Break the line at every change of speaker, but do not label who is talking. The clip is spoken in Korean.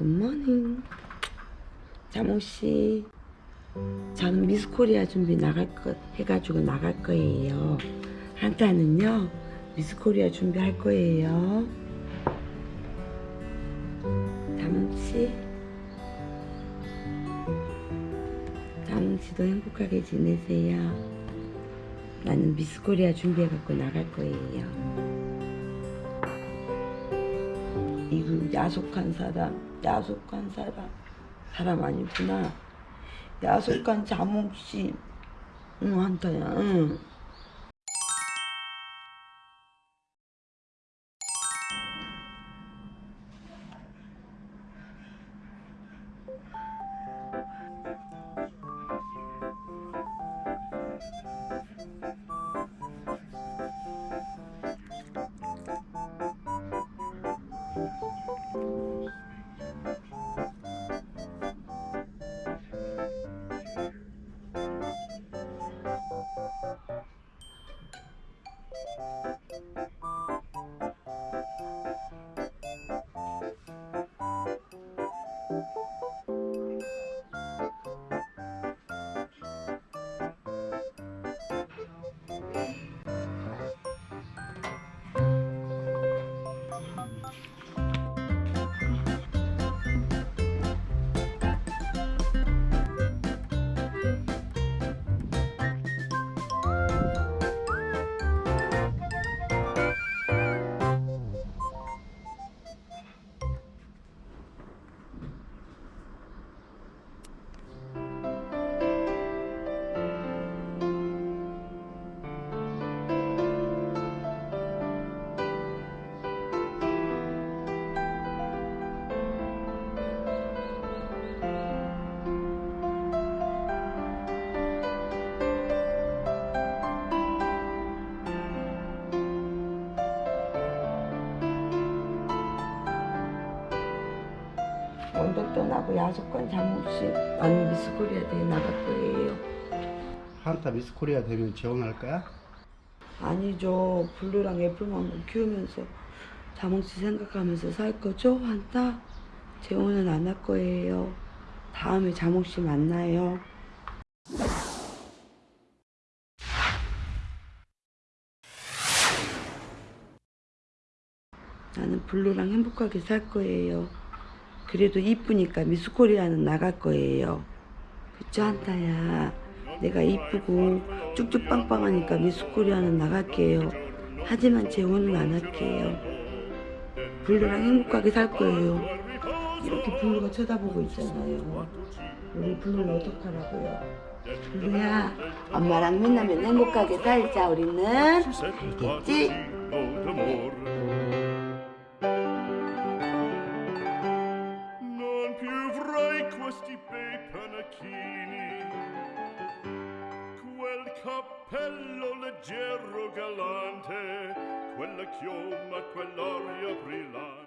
굿모닝 자몽씨 저는 미스코리아 준비 나갈 거 해가지고 나갈 거예요. 한타는요 미스코리아 준비할 거예요. 자몽씨. 자몽씨도 행복하게 지내세요. 나는 미스코리아 준비해갖고 나갈 거예요 이거 야속한 사람, 야속한 사람, 사람 아니구나. 야속한 자몽씨, 응 한타야, 응. 떠나고 야속한 자몽씨, 나는 미스 코리아 대회 나갈 거예요.
한타 미스 코리아 되면 지원할 거야?
아니죠. 블루랑 애플만 키우면서 자몽씨 생각하면서 살 거죠? 한타? 재혼은 안 할 거예요. 다음에 자몽씨 만나요. 나는 블루랑 행복하게 살 거예요. 그래도 이쁘니까 미스코리아는 나갈 거예요. 그쵸 한타야. 내가 이쁘고 쭉쭉 빵빵하니까 미스코리아는 나갈게요. 하지만 재혼은 안 할게요. 블루랑 행복하게 살 거예요. 이렇게 블루가 쳐다보고 있잖아요. 우리 블루는 어떡하라고요? 블루야, 엄마랑 맨날 행복하게 살자 우리는. 알겠지?
Non tacchini quel cappello leggero galante quella chioma quell'aria brillante.